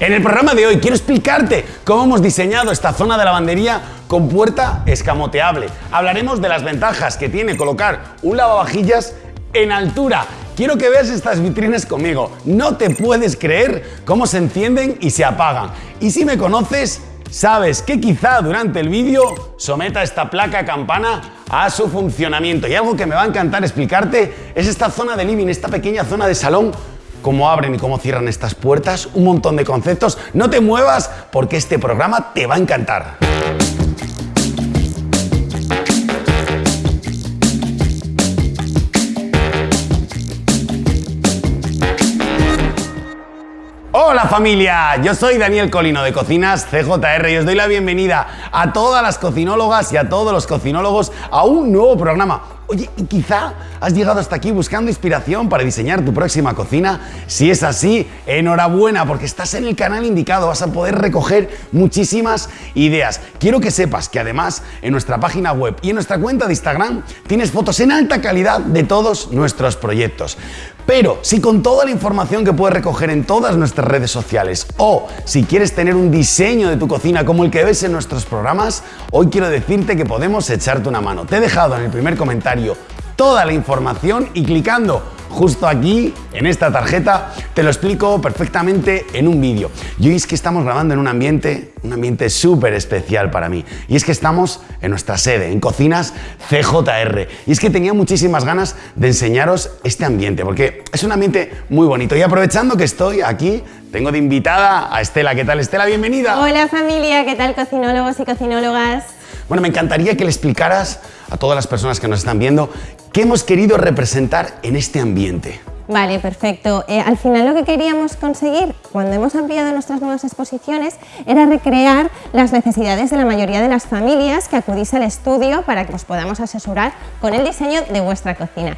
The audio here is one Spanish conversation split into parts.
En el programa de hoy quiero explicarte cómo hemos diseñado esta zona de lavandería con puerta escamoteable. Hablaremos de las ventajas que tiene colocar un lavavajillas en altura. Quiero que veas estas vitrinas conmigo. No te puedes creer cómo se encienden y se apagan. Y si me conoces, sabes que quizá durante el vídeo someta esta placa campana a su funcionamiento. Y algo que me va a encantar explicarte es esta zona de living, esta pequeña zona de salón cómo abren y cómo cierran estas puertas, un montón de conceptos. No te muevas porque este programa te va a encantar. Hola familia, yo soy Daniel Colino de Cocinas CJR y os doy la bienvenida a todas las cocinólogas y a todos los cocinólogos a un nuevo programa. Oye, y quizá has llegado hasta aquí buscando inspiración para diseñar tu próxima cocina. Si es así, enhorabuena porque estás en el canal indicado, vas a poder recoger muchísimas ideas. Quiero que sepas que además en nuestra página web y en nuestra cuenta de Instagram tienes fotos en alta calidad de todos nuestros proyectos. Pero si con toda la información que puedes recoger en todas nuestras redes sociales o si quieres tener un diseño de tu cocina como el que ves en nuestros programas, hoy quiero decirte que podemos echarte una mano. Te he dejado en el primer comentario toda la información y clicando justo aquí, en esta tarjeta, te lo explico perfectamente en un vídeo. Y hoy es que estamos grabando en un ambiente, un ambiente súper especial para mí. Y es que estamos en nuestra sede, en Cocinas CJR. Y es que tenía muchísimas ganas de enseñaros este ambiente, porque es un ambiente muy bonito. Y aprovechando que estoy aquí, tengo de invitada a Estela. ¿Qué tal, Estela? Bienvenida. Hola familia, ¿qué tal cocinólogos y cocinólogas? Bueno, me encantaría que le explicaras a todas las personas que nos están viendo qué hemos querido representar en este ambiente. Vale, perfecto. Eh, al final lo que queríamos conseguir cuando hemos ampliado nuestras nuevas exposiciones era recrear las necesidades de la mayoría de las familias que acudís al estudio para que os podamos asesorar con el diseño de vuestra cocina.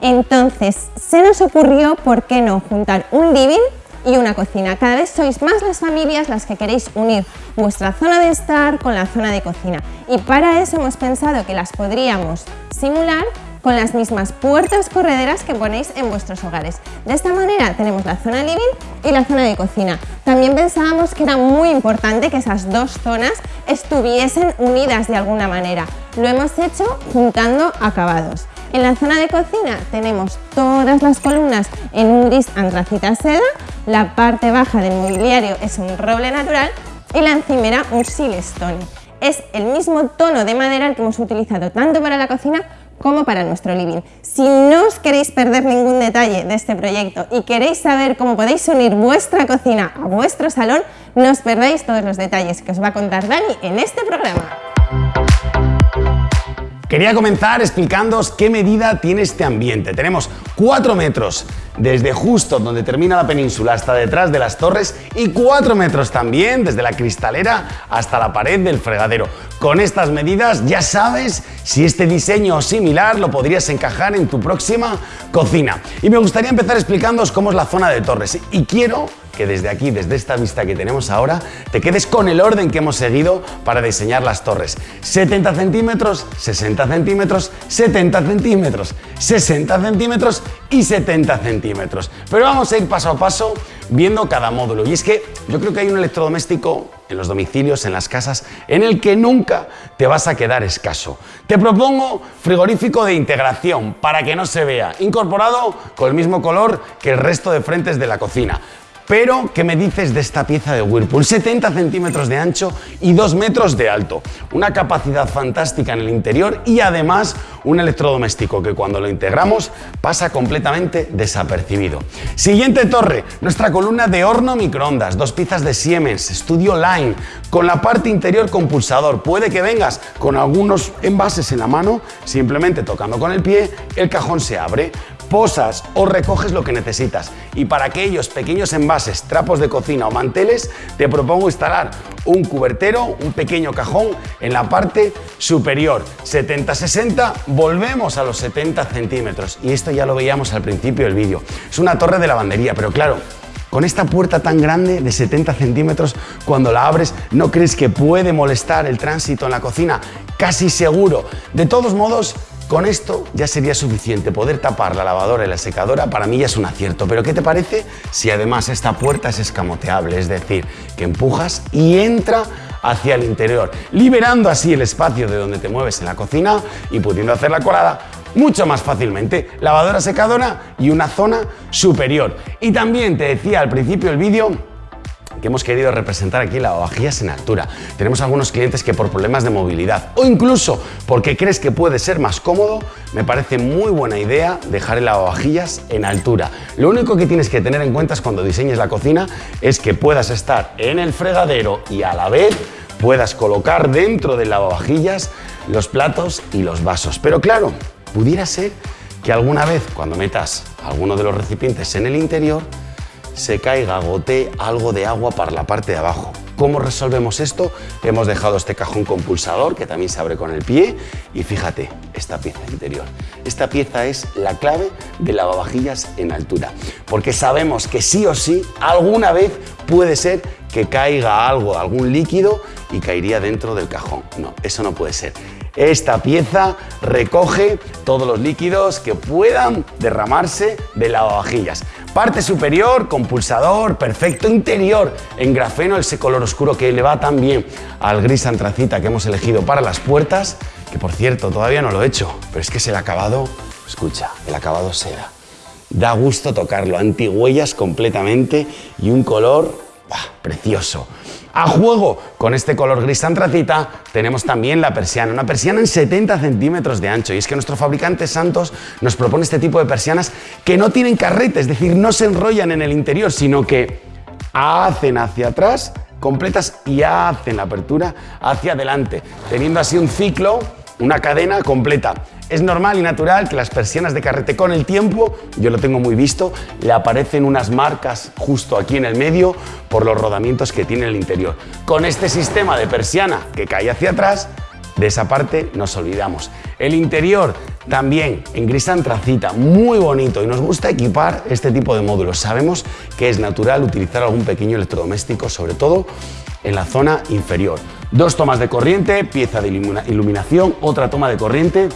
Entonces, se nos ocurrió, ¿por qué no?, juntar un living y una cocina. Cada vez sois más las familias las que queréis unir vuestra zona de estar con la zona de cocina y para eso hemos pensado que las podríamos simular con las mismas puertas correderas que ponéis en vuestros hogares. De esta manera tenemos la zona living y la zona de cocina. También pensábamos que era muy importante que esas dos zonas estuviesen unidas de alguna manera. Lo hemos hecho juntando acabados. En la zona de cocina tenemos todas las columnas en un gris antracita seda, la parte baja del mobiliario es un roble natural y la encimera un silestone. Es el mismo tono de madera el que hemos utilizado tanto para la cocina como para nuestro living. Si no os queréis perder ningún detalle de este proyecto y queréis saber cómo podéis unir vuestra cocina a vuestro salón, no os perdáis todos los detalles que os va a contar Dani en este programa. Quería comenzar explicándoos qué medida tiene este ambiente. Tenemos 4 metros desde justo donde termina la península hasta detrás de las torres y 4 metros también desde la cristalera hasta la pared del fregadero. Con estas medidas ya sabes si este diseño o similar lo podrías encajar en tu próxima cocina. Y me gustaría empezar explicándoos cómo es la zona de torres y quiero que desde aquí, desde esta vista que tenemos ahora, te quedes con el orden que hemos seguido para diseñar las torres. 70 centímetros, 60 centímetros, 70 centímetros, 60 centímetros y 70 centímetros. Pero vamos a ir paso a paso viendo cada módulo. Y es que yo creo que hay un electrodoméstico en los domicilios, en las casas, en el que nunca te vas a quedar escaso. Te propongo frigorífico de integración para que no se vea, incorporado con el mismo color que el resto de frentes de la cocina. Pero, ¿qué me dices de esta pieza de Whirlpool? 70 centímetros de ancho y 2 metros de alto. Una capacidad fantástica en el interior y además un electrodoméstico que cuando lo integramos pasa completamente desapercibido. Siguiente torre, nuestra columna de horno microondas, dos piezas de Siemens, Studio Line, con la parte interior con pulsador. Puede que vengas con algunos envases en la mano, simplemente tocando con el pie, el cajón se abre posas o recoges lo que necesitas. Y para aquellos pequeños envases, trapos de cocina o manteles, te propongo instalar un cubertero, un pequeño cajón en la parte superior. 70-60, volvemos a los 70 centímetros. Y esto ya lo veíamos al principio del vídeo. Es una torre de lavandería, pero claro, con esta puerta tan grande de 70 centímetros, cuando la abres, ¿no crees que puede molestar el tránsito en la cocina? Casi seguro. De todos modos, Con esto ya sería suficiente poder tapar la lavadora y la secadora, para mí ya es un acierto. Pero ¿qué te parece si además esta puerta es escamoteable? Es decir, que empujas y entra hacia el interior, liberando así el espacio de donde te mueves en la cocina y pudiendo hacer la colada mucho más fácilmente. Lavadora secadora y una zona superior. Y también te decía al principio del vídeo que hemos querido representar aquí lavavajillas en altura. Tenemos algunos clientes que por problemas de movilidad o incluso porque crees que puede ser más cómodo, me parece muy buena idea dejar el lavavajillas en altura. Lo único que tienes que tener en cuenta es cuando diseñes la cocina es que puedas estar en el fregadero y a la vez puedas colocar dentro del lavavajillas los platos y los vasos. Pero claro, pudiera ser que alguna vez cuando metas alguno de los recipientes en el interior se caiga, gotee algo de agua para la parte de abajo. ¿Cómo resolvemos esto? Hemos dejado este cajón compulsador que también se abre con el pie y fíjate, esta pieza interior. Esta pieza es la clave de lavavajillas en altura, porque sabemos que sí o sí alguna vez puede ser que caiga algo, algún líquido y caería dentro del cajón. No, eso no puede ser. Esta pieza recoge todos los líquidos que puedan derramarse de lavavajillas. Parte superior con pulsador, perfecto interior en grafeno, ese color oscuro que le va tan bien al gris antracita que hemos elegido para las puertas, que por cierto todavía no lo he hecho, pero es que es el acabado, escucha, el acabado seda. Da gusto tocarlo, antihuellas completamente y un color precioso. A juego. Con este color gris antracita tenemos también la persiana, una persiana en 70 centímetros de ancho. Y es que nuestro fabricante Santos nos propone este tipo de persianas que no tienen carrete, es decir, no se enrollan en el interior, sino que hacen hacia atrás completas y hacen la apertura hacia adelante, teniendo así un ciclo, una cadena completa. Es normal y natural que las persianas de carrete con el tiempo, yo lo tengo muy visto, le aparecen unas marcas justo aquí en el medio por los rodamientos que tiene el interior. Con este sistema de persiana que cae hacia atrás, de esa parte nos olvidamos. El interior también en gris antracita, muy bonito y nos gusta equipar este tipo de módulos. Sabemos que es natural utilizar algún pequeño electrodoméstico, sobre todo en la zona inferior. Dos tomas de corriente, pieza de iluminación, otra toma de corriente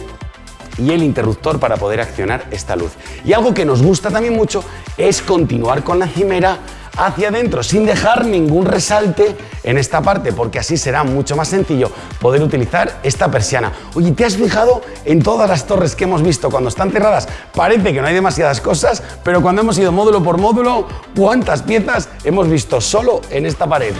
y el interruptor para poder accionar esta luz. Y algo que nos gusta también mucho es continuar con la cimera hacia adentro sin dejar ningún resalte en esta parte porque así será mucho más sencillo poder utilizar esta persiana. Oye, ¿te has fijado en todas las torres que hemos visto cuando están cerradas? Parece que no hay demasiadas cosas, pero cuando hemos ido módulo por módulo, ¿cuántas piezas hemos visto solo en esta pared?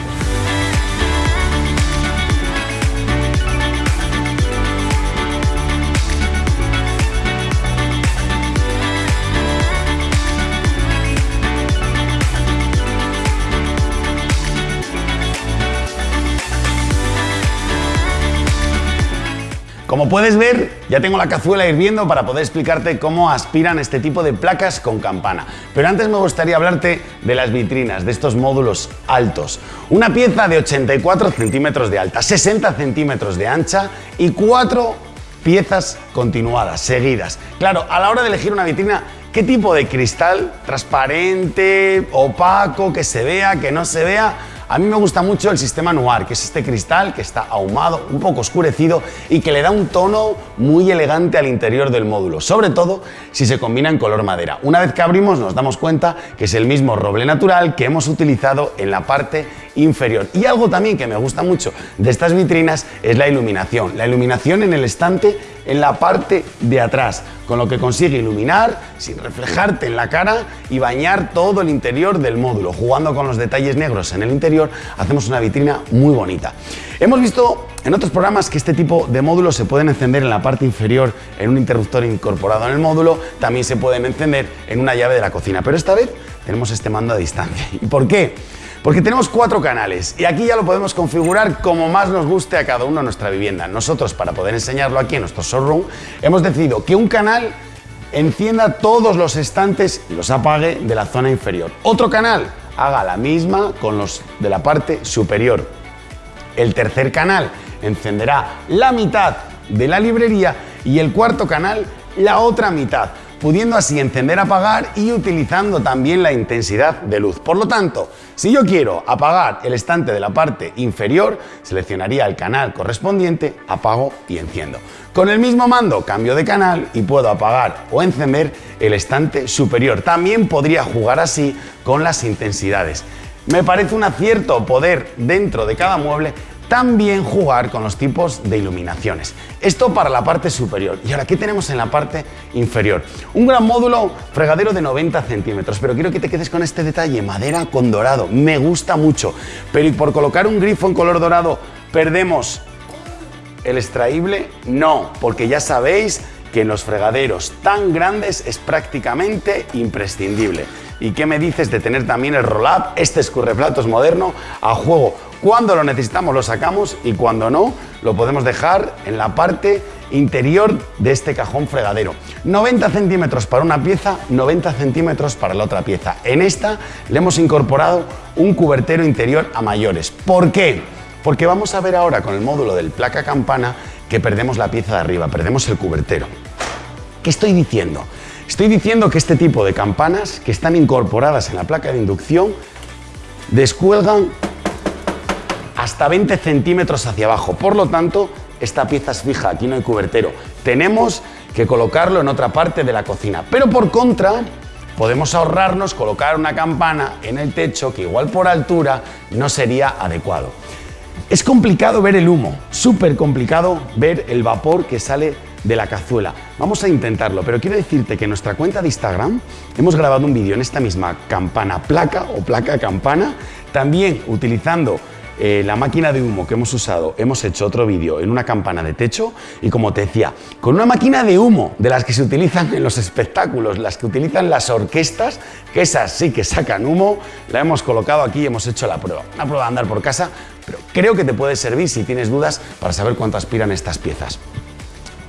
Como puedes ver, ya tengo la cazuela hirviendo para poder explicarte cómo aspiran este tipo de placas con campana. Pero antes me gustaría hablarte de las vitrinas, de estos módulos altos. Una pieza de 84 centímetros de alta, 60 centímetros de ancha y cuatro piezas continuadas, seguidas. Claro, a la hora de elegir una vitrina, ¿qué tipo de cristal? ¿Transparente, opaco, que se vea, que no se vea? A mí me gusta mucho el sistema Noir, que es este cristal que está ahumado, un poco oscurecido y que le da un tono muy elegante al interior del módulo, sobre todo si se combina en color madera. Una vez que abrimos nos damos cuenta que es el mismo roble natural que hemos utilizado en la parte inferior. Y algo también que me gusta mucho de estas vitrinas es la iluminación. La iluminación en el estante en la parte de atrás, con lo que consigue iluminar sin reflejarte en la cara y bañar todo el interior del módulo. Jugando con los detalles negros en el interior, hacemos una vitrina muy bonita. Hemos visto en otros programas que este tipo de módulos se pueden encender en la parte inferior en un interruptor incorporado en el módulo, también se pueden encender en una llave de la cocina, pero esta vez tenemos este mando a distancia. ¿Y por qué? Porque tenemos cuatro canales y aquí ya lo podemos configurar como más nos guste a cada uno de nuestra vivienda. Nosotros, para poder enseñarlo aquí en nuestro showroom, hemos decidido que un canal encienda todos los estantes y los apague de la zona inferior. Otro canal haga la misma con los de la parte superior. El tercer canal encenderá la mitad de la librería y el cuarto canal la otra mitad. Pudiendo así encender, apagar y utilizando también la intensidad de luz. Por lo tanto, si yo quiero apagar el estante de la parte inferior, seleccionaría el canal correspondiente, apago y enciendo. Con el mismo mando cambio de canal y puedo apagar o encender el estante superior. También podría jugar así con las intensidades. Me parece un acierto poder dentro de cada mueble también jugar con los tipos de iluminaciones. Esto para la parte superior. Y ahora, ¿qué tenemos en la parte inferior? Un gran módulo fregadero de 90 centímetros, pero quiero que te quedes con este detalle, madera con dorado. Me gusta mucho. Pero ¿y por colocar un grifo en color dorado perdemos el extraíble? No, porque ya sabéis que en los fregaderos tan grandes es prácticamente imprescindible. ¿Y qué me dices de tener también el roll-up, este escurreplatos moderno, a juego? Cuando lo necesitamos lo sacamos y cuando no lo podemos dejar en la parte interior de este cajón fregadero. 90 centímetros para una pieza, 90 centímetros para la otra pieza. En esta le hemos incorporado un cubertero interior a mayores. ¿Por qué? Porque vamos a ver ahora con el módulo del placa campana que perdemos la pieza de arriba, perdemos el cubertero. ¿Qué estoy diciendo? Estoy diciendo que este tipo de campanas que están incorporadas en la placa de inducción descuelgan hasta 20 centímetros hacia abajo. Por lo tanto, esta pieza es fija, aquí no hay cubertero. Tenemos que colocarlo en otra parte de la cocina. Pero por contra, podemos ahorrarnos colocar una campana en el techo que igual por altura no sería adecuado. Es complicado ver el humo, súper complicado ver el vapor que sale de la cazuela. Vamos a intentarlo, pero quiero decirte que en nuestra cuenta de Instagram hemos grabado un vídeo en esta misma campana placa o placa campana, también utilizando eh, la máquina de humo que hemos usado, hemos hecho otro vídeo en una campana de techo y como te decía, con una máquina de humo de las que se utilizan en los espectáculos, las que utilizan las orquestas, que esas sí que sacan humo, la hemos colocado aquí y hemos hecho la prueba. Una prueba de andar por casa, pero creo que te puede servir si tienes dudas para saber cuánto aspiran estas piezas.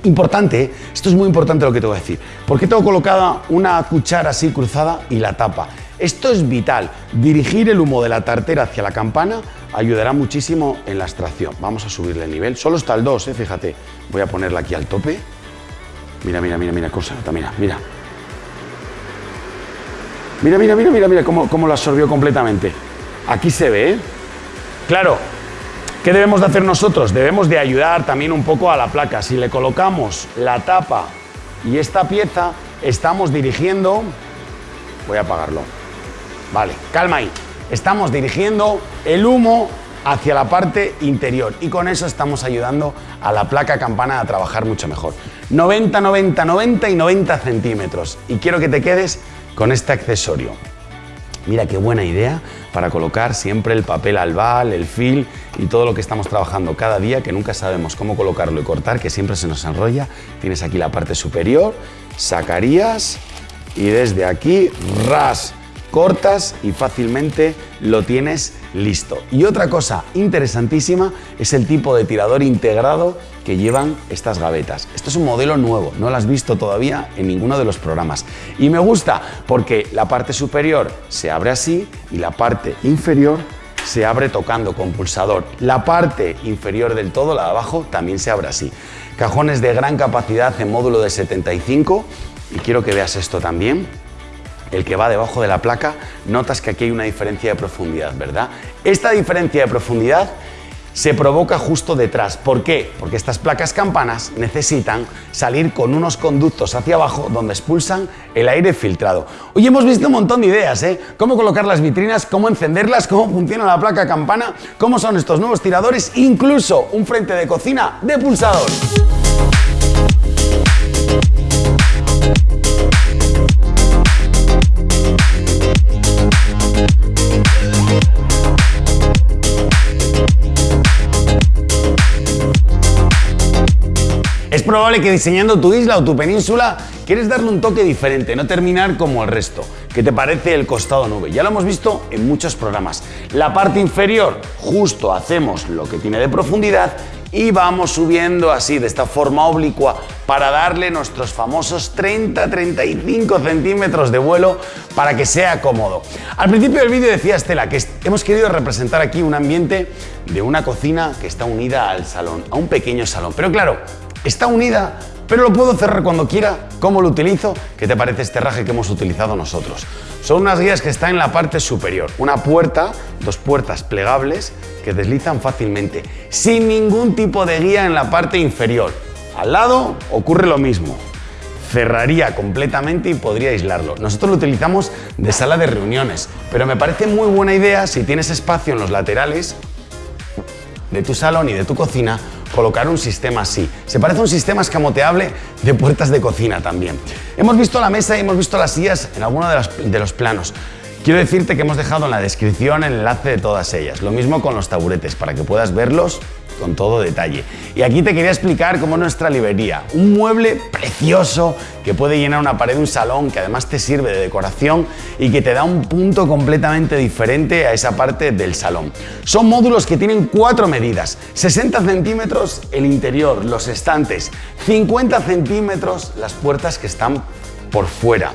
Importante, esto es muy importante lo que te voy a decir. ¿Por qué tengo colocada una cuchara así cruzada y la tapa? Esto es vital. Dirigir el humo de la tartera hacia la campana ayudará muchísimo en la extracción. Vamos a subirle el nivel. Solo está el 2, ¿eh? fíjate. Voy a ponerla aquí al tope. Mira, mira, mira, mira, cosa, mira, mira. Mira, mira, mira, mira, mira cómo, cómo lo absorbió completamente. Aquí se ve, ¿eh? Claro, ¿qué debemos de hacer nosotros? Debemos de ayudar también un poco a la placa. Si le colocamos la tapa y esta pieza, estamos dirigiendo... Voy a apagarlo. Vale, calma ahí. Estamos dirigiendo el humo hacia la parte interior y con eso estamos ayudando a la placa campana a trabajar mucho mejor. 90, 90, 90 y 90 centímetros. Y quiero que te quedes con este accesorio. Mira qué buena idea para colocar siempre el papel albal, el fil y todo lo que estamos trabajando cada día, que nunca sabemos cómo colocarlo y cortar, que siempre se nos enrolla. Tienes aquí la parte superior, sacarías y desde aquí, ras, cortas y fácilmente lo tienes listo. Y otra cosa interesantísima es el tipo de tirador integrado que llevan estas gavetas. Esto es un modelo nuevo, no lo has visto todavía en ninguno de los programas. Y me gusta porque la parte superior se abre así y la parte inferior se abre tocando con pulsador. La parte inferior del todo, la de abajo, también se abre así. Cajones de gran capacidad en módulo de 75 y quiero que veas esto también el que va debajo de la placa, notas que aquí hay una diferencia de profundidad, ¿verdad? Esta diferencia de profundidad se provoca justo detrás. ¿Por qué? Porque estas placas campanas necesitan salir con unos conductos hacia abajo donde expulsan el aire filtrado. Hoy hemos visto un montón de ideas, ¿eh? Cómo colocar las vitrinas, cómo encenderlas, cómo funciona la placa campana, cómo son estos nuevos tiradores, incluso un frente de cocina de pulsador. Probable que diseñando tu isla o tu península quieres darle un toque diferente, no terminar como el resto. ¿Qué te parece el costado nube? Ya lo hemos visto en muchos programas. La parte inferior, justo hacemos lo que tiene de profundidad y vamos subiendo así, de esta forma oblicua, para darle nuestros famosos 30-35 centímetros de vuelo para que sea cómodo. Al principio del vídeo decía Estela que hemos querido representar aquí un ambiente de una cocina que está unida al salón, a un pequeño salón. Pero claro, está unida pero lo puedo cerrar cuando quiera. ¿Cómo lo utilizo? ¿Qué te parece este raje que hemos utilizado nosotros? Son unas guías que están en la parte superior. Una puerta, dos puertas plegables que deslizan fácilmente, sin ningún tipo de guía en la parte inferior. Al lado ocurre lo mismo cerraría completamente y podría aislarlo. Nosotros lo utilizamos de sala de reuniones, pero me parece muy buena idea si tienes espacio en los laterales de tu salón y de tu cocina colocar un sistema así. Se parece a un sistema escamoteable de puertas de cocina también. Hemos visto la mesa y hemos visto las sillas en alguno de, de los planos. Quiero decirte que hemos dejado en la descripción el enlace de todas ellas. Lo mismo con los taburetes, para que puedas verlos con todo detalle. Y aquí te quería explicar cómo nuestra librería, un mueble precioso que puede llenar una pared de un salón, que además te sirve de decoración y que te da un punto completamente diferente a esa parte del salón. Son módulos que tienen cuatro medidas, 60 centímetros el interior, los estantes, 50 centímetros las puertas que están por fuera,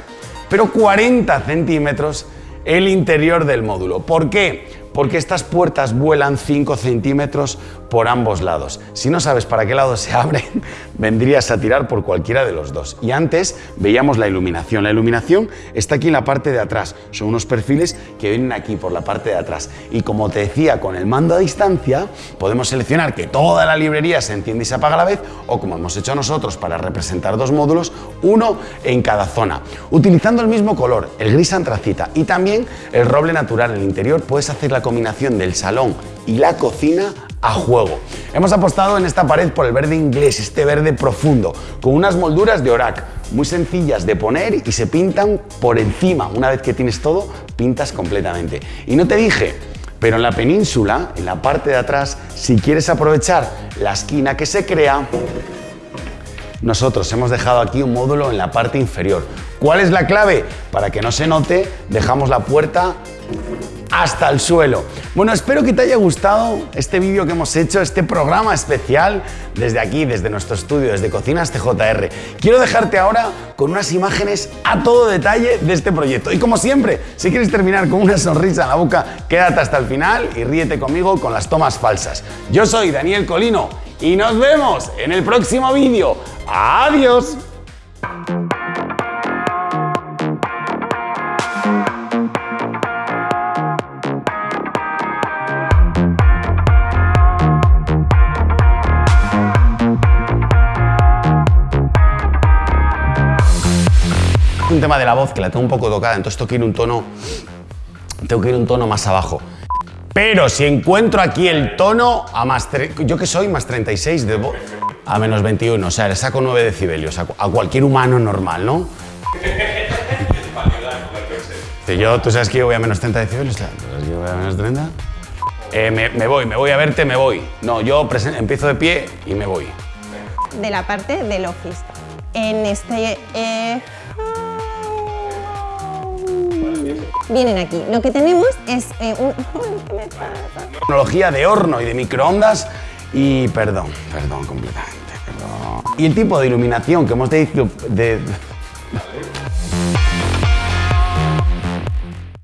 pero 40 centímetros el interior del módulo. ¿Por qué? porque estas puertas vuelan 5 centímetros por ambos lados. Si no sabes para qué lado se abren, vendrías a tirar por cualquiera de los dos. Y antes veíamos la iluminación. La iluminación está aquí en la parte de atrás. Son unos perfiles que vienen aquí por la parte de atrás. Y como te decía, con el mando a distancia podemos seleccionar que toda la librería se enciende y se apaga a la vez o como hemos hecho nosotros para representar dos módulos, uno en cada zona. Utilizando el mismo color, el gris antracita y también el roble natural en el interior, puedes hacer la combinación del salón y la cocina a juego. Hemos apostado en esta pared por el verde inglés, este verde profundo, con unas molduras de orac muy sencillas de poner y se pintan por encima. Una vez que tienes todo, pintas completamente. Y no te dije, pero en la península, en la parte de atrás, si quieres aprovechar la esquina que se crea, nosotros hemos dejado aquí un módulo en la parte inferior. ¿Cuál es la clave? Para que no se note, dejamos la puerta hasta el suelo. Bueno, espero que te haya gustado este vídeo que hemos hecho, este programa especial desde aquí, desde nuestro estudio, desde Cocinas TJR. Quiero dejarte ahora con unas imágenes a todo detalle de este proyecto. Y como siempre, si quieres terminar con una sonrisa en la boca, quédate hasta el final y ríete conmigo con las tomas falsas. Yo soy Daniel Colino y nos vemos en el próximo vídeo. ¡Adiós! Un tema de la voz que la tengo un poco tocada, entonces tengo que ir un tono, tengo que ir un tono más abajo. Pero si encuentro aquí el tono a más, yo que soy más 36 de voz, a menos 21, o sea, le saco 9 decibelios a, cualquier humano normal, ¿no? yo, tú sabes que yo voy a menos 30 decibelios, claro, yo voy a menos 30. Eh, me, voy, me voy a verte, me voy. No, yo empiezo de pie y me voy. De la parte del office. En este... Eh, vienen aquí. Lo que tenemos es eh, un... Tecnología de horno y de microondas y perdón, perdón completamente, perdón. Y el tipo de iluminación que hemos dicho de